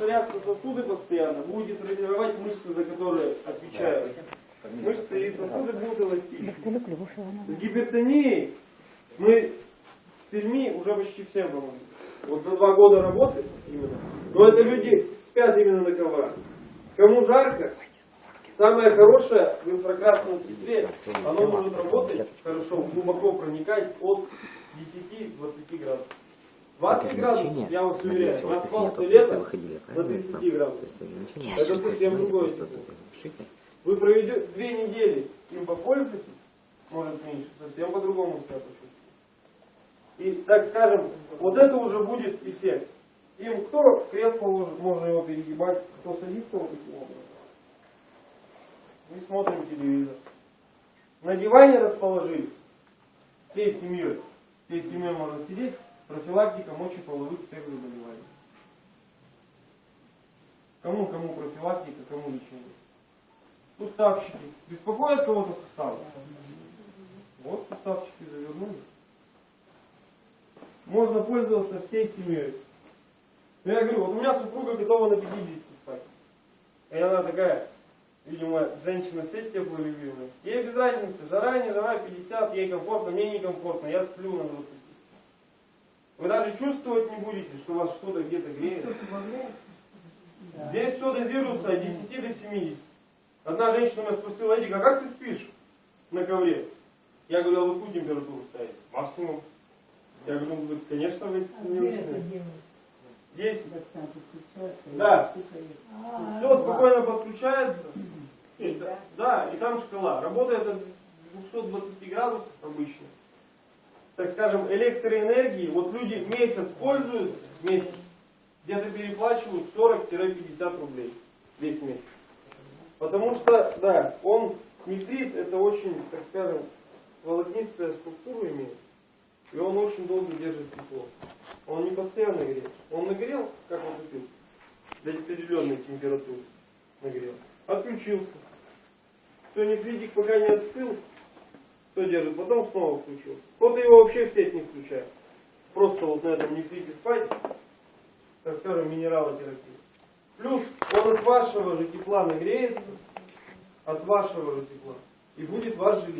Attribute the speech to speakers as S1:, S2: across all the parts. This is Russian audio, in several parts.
S1: расширяться сосуды постоянно, будете тренировать мышцы, за которые отвечают. Мышцы и сосуды будут эластичны. С гипертонией мы в Перми уже почти все помогли. Вот за два года работы именно. Но это люди спят именно на коврах. Кому жарко, самое хорошее в инфракрасном фильтре, оно может работать хорошо, глубоко проникать от 10-20 градусов. 20 градусов, я вас уверяю, я спал все лето до 30 градусов. Это совсем другое тепло. Вы проведете две недели, им попользуетесь, может меньше, совсем по-другому себя почувствуете. И, так скажем, вот это уже будет эффект. Им кто в кресло ложит, можно его перегибать, кто садится вот таким образом. Мы смотрим телевизор. На диване расположили всей семьей. Всей семьей можно сидеть, профилактика мочеполовых всех заболеваний. Кому, кому профилактика, кому лечение. Суставчики. Беспокоят кого-то суставы? Вот суставчики завернули. Можно пользоваться всей семьей. Ну, я говорю, вот у меня супруга готова на 50 спать. И она такая, видимо, женщина все теплолюбивая. Ей без разницы, жара, не жара, 50, ей комфортно, мне некомфортно, я сплю на 20. Вы даже чувствовать не будете, что вас что-то где-то греет. Здесь все дозируется от 10 до 70. Одна женщина меня спросила, Эдик, а как ты спишь на ковре? Я говорю, а вы какую температуру ставите? Максимум. Я говорю, ну, конечно, вы не нужны. Здесь, да, все спокойно подключается. Да, и там шкала. Работает от 220 градусов обычно. Так скажем, электроэнергии, вот люди месяц пользуются, месяц, где-то переплачивают 40-50 рублей весь месяц. Потому что, да, он нефрит, это очень, так скажем, волокнистая структура имеет. И он очень долго держит тепло. Он не постоянно греет. Он нагрел, как он купил, до определенной температуры нагрел. Отключился. Все, нефритик пока не остыл, все держит. Потом снова включился. Кто-то его вообще в сеть не включает. Просто вот на этом нефрите спать, так скажем, минералотерапия. Плюс он от вашего же тепла нагреется, от вашего же тепла, и будет вас же.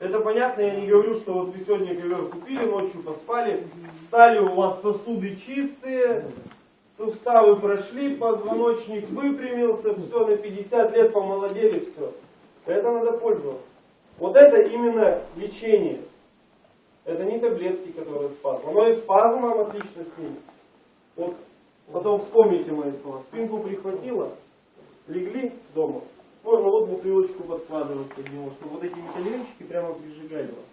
S1: Это понятно, я не говорю, что вот вы сегодня ковер купили, ночью поспали, встали, у вас сосуды чистые, суставы прошли, позвоночник выпрямился, все, на 50 лет помолодели, все. Это надо пользоваться. Вот это именно лечение. Это не таблетки, которые спазм. Оно и спазм вам отлично снимет. Вот потом вспомните мои слова. Спинку прихватило, легли дома, можно вот бутылочку подкладывать под него, чтобы вот эти металлические прямо прижигали вас.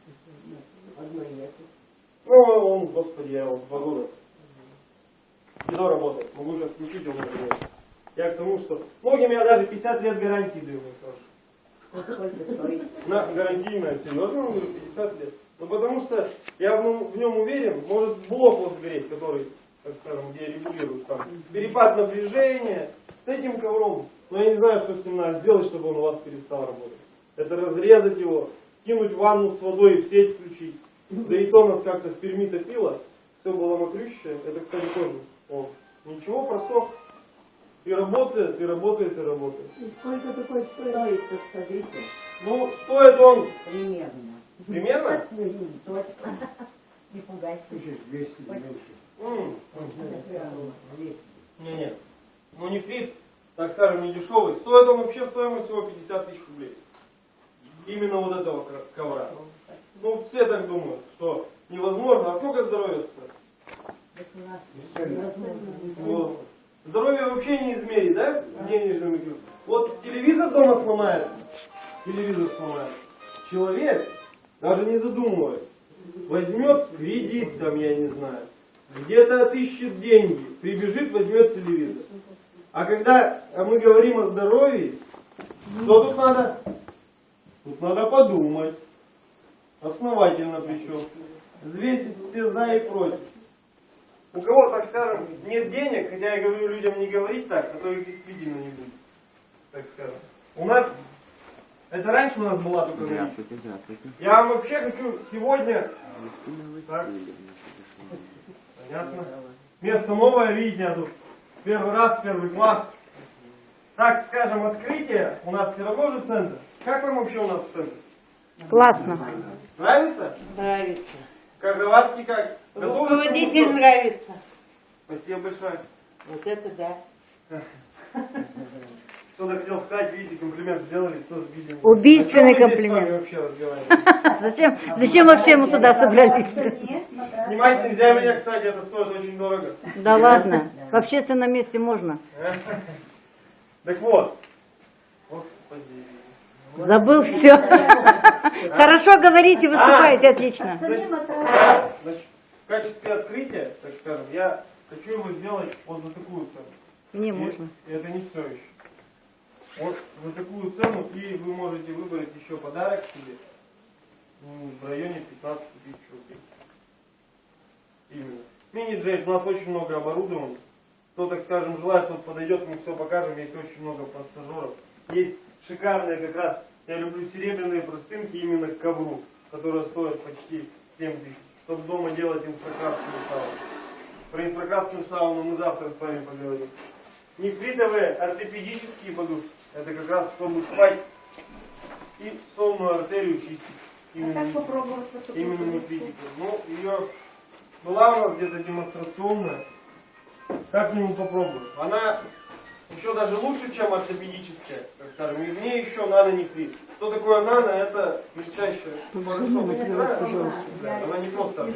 S1: Ну, он, господи, я вот два года. Едо работает. Могу уже включить его. Я к тому, что многим я даже 50 лет гарантии даю, На гарантийное, серьезно, говорю, 50 лет. Ну потому что я в, в нем уверен, может блок вот сгореть, который, так скажем, где регулируют там перепад напряжения. С этим ковром но я не знаю, что с ним надо сделать, чтобы он у вас перестал работать. Это разрезать его, кинуть ванну с водой и в сеть включить. Да и то нас как-то в Перми топило, все было мокрющее. Это, кстати, тоже. О, ничего, просох. И работает, и работает, и работает.
S2: И сколько такой стоит, скажите?
S1: Ну, стоит он...
S2: Примерно.
S1: Примерно?
S2: Точно. Не пугайся.
S3: 200 меньше.
S1: Не, нет. Ну, не фрит так скажем, не дешевый. Стоит он вообще стоимость всего 50 тысяч рублей. Именно вот этого ковра. Ну, все так думают, что невозможно. А сколько здоровья стоит? Вот. Здоровье вообще не измерить, да? Денежными. Вот телевизор дома сломается. Телевизор сломается. Человек, даже не задумываясь, возьмет кредит, там, я не знаю, где-то отыщет деньги, прибежит, возьмет телевизор. А когда мы говорим о здоровье, что тут надо? Тут надо подумать. Основательно причем. Взвесить все за и против. У кого, так скажем, нет денег, хотя я говорю людям не говорить так, а то их действительно не будет. Так скажем. У нас, это раньше у нас была только
S4: Здравствуйте, здравствуйте.
S1: Я вам вообще хочу сегодня... Так. Понятно. Место новое, видите, я тут Первый раз, первый класс. Так, скажем, открытие. У нас все равно же центр. Как вам вообще у нас центр?
S4: Классно.
S1: Нравится?
S5: Нравится.
S1: Как оладки как?
S5: Руководитель нравится.
S1: Спасибо большое.
S5: Вот это да.
S1: Кто-то хотел сказать, видите, комплимент сделали, все сбили.
S4: Убийственный
S1: с
S4: комплимент.
S1: вообще?
S4: Зачем, зачем вообще мы сюда собрались?
S1: Снимать нельзя меня, кстати, это стоит очень дорого.
S4: Да ладно, в общественном месте можно.
S1: Так вот. Господи.
S4: Забыл все. Хорошо говорите, выступаете, отлично.
S1: В качестве открытия, так скажем, я хочу его сделать вот за такую цену.
S4: Не
S1: И
S4: можно.
S1: Это не все еще. Вот за такую цену, и вы можете выбрать еще подарок себе м, в районе 15 тысяч рублей. Именно. Мини-джейт, у нас очень много оборудования. Кто, так скажем, желает, тот подойдет, мы все покажем. Есть очень много пассажиров. Есть шикарные как раз, я люблю серебряные простынки именно к ковру, которые стоят почти 7 тысяч. Чтобы дома делать инфракрасную сауну. Про инфракрасную сауну мы завтра с вами поговорим. Нефритовые ортопедические подушки. Это как раз чтобы спать и сонную артерию чистить.
S2: А
S1: Именно,
S2: как попробовать
S1: именно нефритикой. Ну, ее была у нас где-то демонстрационная. Как-нибудь попробуем. Она еще даже лучше, чем ортопедическая, так скажем. И в ней еще нанонефрит. Что такое нано? Это не знаете? Да, Она не просто.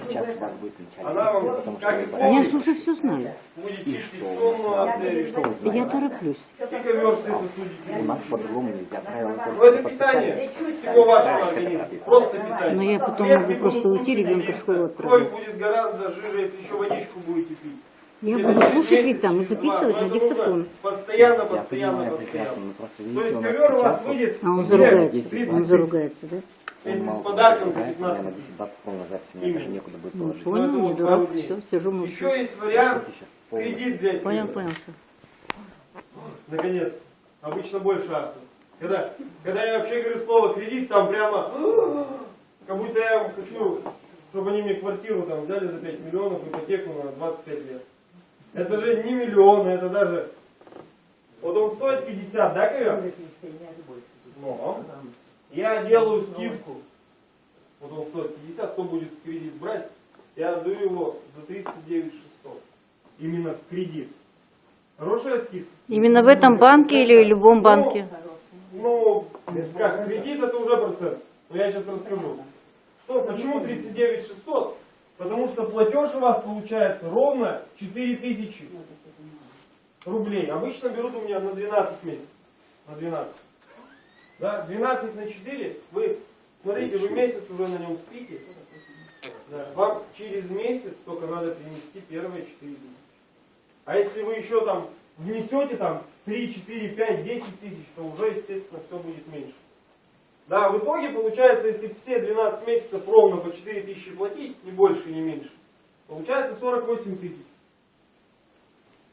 S1: Она вам, как и
S4: Я слушай, все знаю.
S1: будет чистить сонную артерию.
S4: Я тороплюсь.
S1: И ковер все сосудики.
S6: У нас по-другому нельзя, правила
S1: Ну
S6: только
S1: это питание всего вашего организма. Просто питание.
S4: Но я потом могу просто уйти, ребенка в школу
S1: Кровь
S4: отправить.
S1: будет гораздо жиже, если еще водичку будете пить.
S4: Я буду слушать ведь там и записывать на диктофон.
S1: Постоянно, постоянно, постоянно. То есть ковер у вас
S6: сейчас
S1: выйдет
S4: А он заругается.
S1: 30
S4: Он заругается, да?
S1: Если с подарком за
S6: что, наверное,
S1: 15 тысяч.
S6: 10 баксов мне даже некуда будет
S4: Ну,
S6: положить.
S4: понял,
S1: это
S4: не дурак, все, сижу молчу.
S1: Еще есть вариант кредит взять.
S4: Понял, понял, все.
S1: Наконец. Обычно больше акций. Когда, когда я вообще говорю слово кредит, там прямо, как будто я хочу, чтобы они мне квартиру там взяли за 5 миллионов, ипотеку на 25 лет. Это же не миллионы, это даже... Вот он стоит 50, да, ковер? Но я делаю скидку. Вот он стоит 50, кто будет кредит брать, я отдаю его за 39 600. Именно в кредит. Хорошая скидка?
S4: Именно в этом банке или в любом банке?
S1: Ну, как, кредит это уже процент. Но я сейчас расскажу. Что, почему 39 600? Потому что платеж у вас получается ровно 4000 рублей. Обычно берут у меня на 12 месяцев. На 12. Да, 12 на 4. Вы, смотрите, вы месяц уже на нем спите. Да, вам через месяц только надо принести первые 4 тысячи. А если вы еще там внесете там 3, 4, 5, 10 тысяч, то уже, естественно, все будет меньше. Да, в итоге получается, если все 12 месяцев ровно по 4 тысячи платить, ни больше, ни меньше, получается 48 тысяч.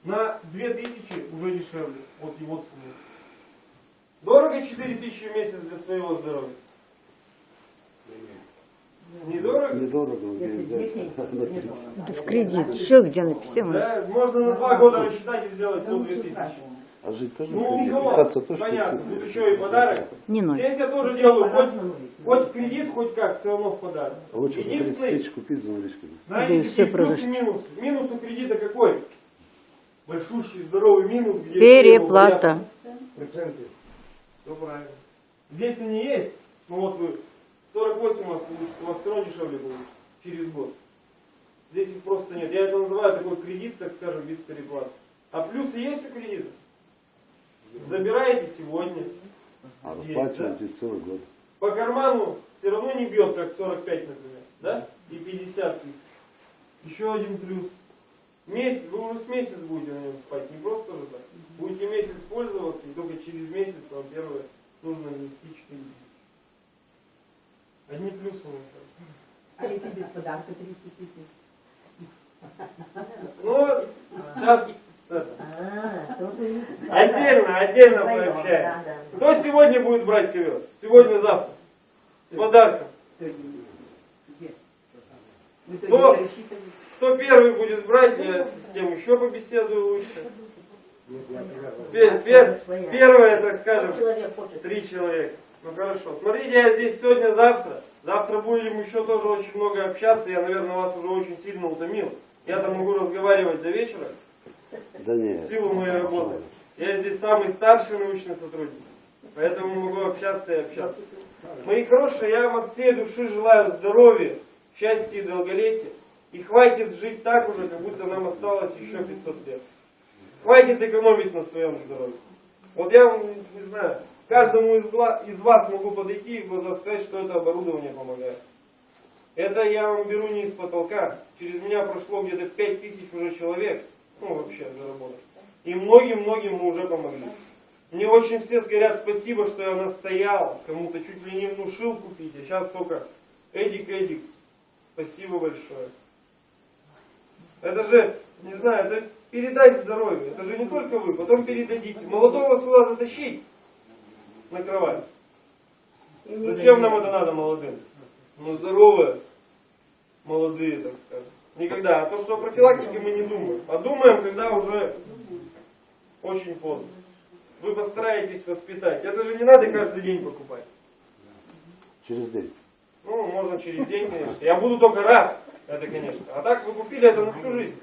S1: На 2 тысячи уже дешевле от его цены. Дорого 4 тысячи в месяц для своего здоровья? Недорого?
S3: Недорого где взять на 30.
S4: Да в кредит. Еще где написано?
S1: Да, можно на два года рассчитать и сделать по 2 тысячи.
S3: А жить тоже
S1: Ну,
S3: кредит.
S1: ну,
S3: Питаться тоже
S1: понятно,
S3: кредит.
S1: тут еще и подарок.
S4: Не ноль.
S1: Здесь я тоже делаю, хоть, хоть кредит, хоть как, все равно в подарок.
S3: Лучше за 30
S1: Единственный,
S3: тысяч купить за наличку.
S1: знаете,
S4: Да и
S1: какие
S4: все
S1: плюсы
S4: продашь.
S1: и минусы? Минус у кредита какой? Большущий, здоровый минус, где
S4: Переплата.
S3: Проценты.
S1: Все правильно. Здесь они есть, ну вот вы 48 у вас получится, у вас все равно дешевле будет через год. Здесь их просто нет. Я это называю такой кредит, так скажем, без переплаты. А плюсы есть у кредита? Забираете сегодня.
S3: А
S1: Есть,
S3: расплачиваете целый год.
S1: По карману все равно не бьет, как 45, например, да? И 50 тысяч. Еще один плюс. Месяц, вы уже с месяц будете на нем спать, не просто же так. Будете месяц пользоваться, и только через месяц вам первое нужно внести 4 тысячи. Одни плюсы. кажется.
S2: А если без подарка 30 тысяч?
S1: Ну, сейчас. Отдельно, отдельно пообщаемся. Кто сегодня будет брать ковер? Сегодня-завтра. С подарком. Кто?
S5: сегодня?
S1: Кто первый будет брать, я с тем еще побеседую лучше. Пе- пе- Первое, так скажем. Три человека. Ну хорошо. Смотрите, я здесь сегодня, завтра. Завтра будем еще тоже очень много общаться. Я, наверное, вас уже очень сильно утомил. Я там могу разговаривать до вечера
S3: Да нет.
S1: в силу моей работы. Я здесь самый старший научный сотрудник. Поэтому могу общаться и общаться. Мои хорошие, я вам от всей души желаю здоровья, счастья и долголетия. И хватит жить так уже, как будто нам осталось еще 500 лет. Хватит экономить на своем здоровье. Вот я вам, не знаю, каждому из, вас могу подойти и в глаза сказать, что это оборудование помогает. Это я вам беру не из потолка. Через меня прошло где-то 5 тысяч уже человек. Ну, вообще, заработать. И многим-многим мы уже помогли. Мне очень все говорят спасибо, что я настоял, кому-то чуть ли не внушил купить, а сейчас только Эдик, Эдик, спасибо большое. Это же, не знаю, это передать здоровье, это же не только вы, потом передадите. Молодого сюда затащить на кровать. Зачем нам это надо молодым? Ну здоровые, молодые, так сказать. Никогда. А то, что о профилактике мы не думаем. А думаем, когда уже очень поздно. Вы постараетесь воспитать. Это же не надо каждый день покупать.
S3: Через день.
S1: Ну, можно через день, конечно. Я буду только рад. Это, конечно. А так вы купили это на всю жизнь.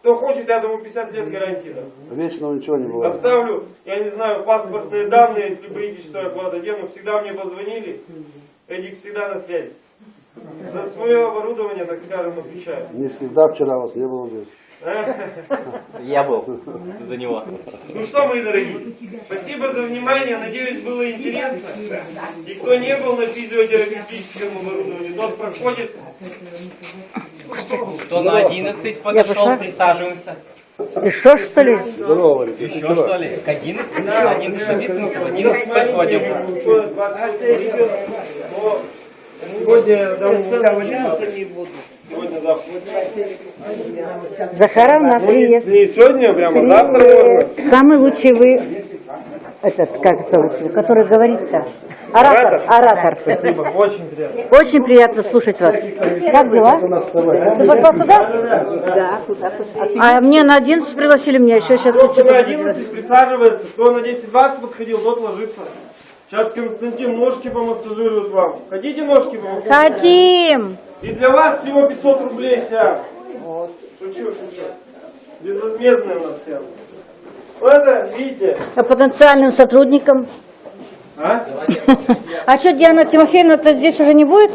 S1: Кто хочет, я думаю, 50 лет гарантии дам.
S3: Вечного ничего не бывает.
S1: Оставлю, я не знаю, паспортные данные, если боитесь, что я куда-то дену. Всегда мне позвонили. Эдик всегда на связи. За свое оборудование, так скажем, отвечаю.
S3: Не всегда вчера вас не было здесь.
S6: Я был за него.
S1: Ну что, мои дорогие, спасибо за внимание. Надеюсь, было интересно. И кто не был на физиотерапевтическом оборудовании, тот проходит.
S7: Кто на 11
S4: Я
S7: подошел, присаживаемся.
S4: Еще что ли?
S3: Здорово,
S7: Еще что ли? К 11? 11 написано, в 11 подходим.
S1: Сегодня, да, сегодня, завтра.
S4: Захаровна, привет.
S1: Не сегодня, прямо завтра можно.
S4: Самый лучший вы, этот, как зовут, который говорит-то? Оратор, оратор.
S1: Спасибо, очень приятно.
S4: Очень приятно слушать вас. Как дела? Ты пошла туда?
S2: Да, туда.
S4: А мне на 11 пригласили, меня еще сейчас
S1: Кто на
S4: что-то
S1: 11 присаживается, кто на 10-20 подходил, тот ложится. Сейчас Константин ножки помассажирует вам. Хотите ножки помассажировать?
S4: Хотим!
S1: И для вас всего 500 рублей сеанс. Шучу, шучу. Безвозмездный у нас сеанс. Ну это, видите,
S4: А потенциальным сотрудникам?
S1: а?
S4: А что, Диана Тимофеевна-то здесь уже не будет?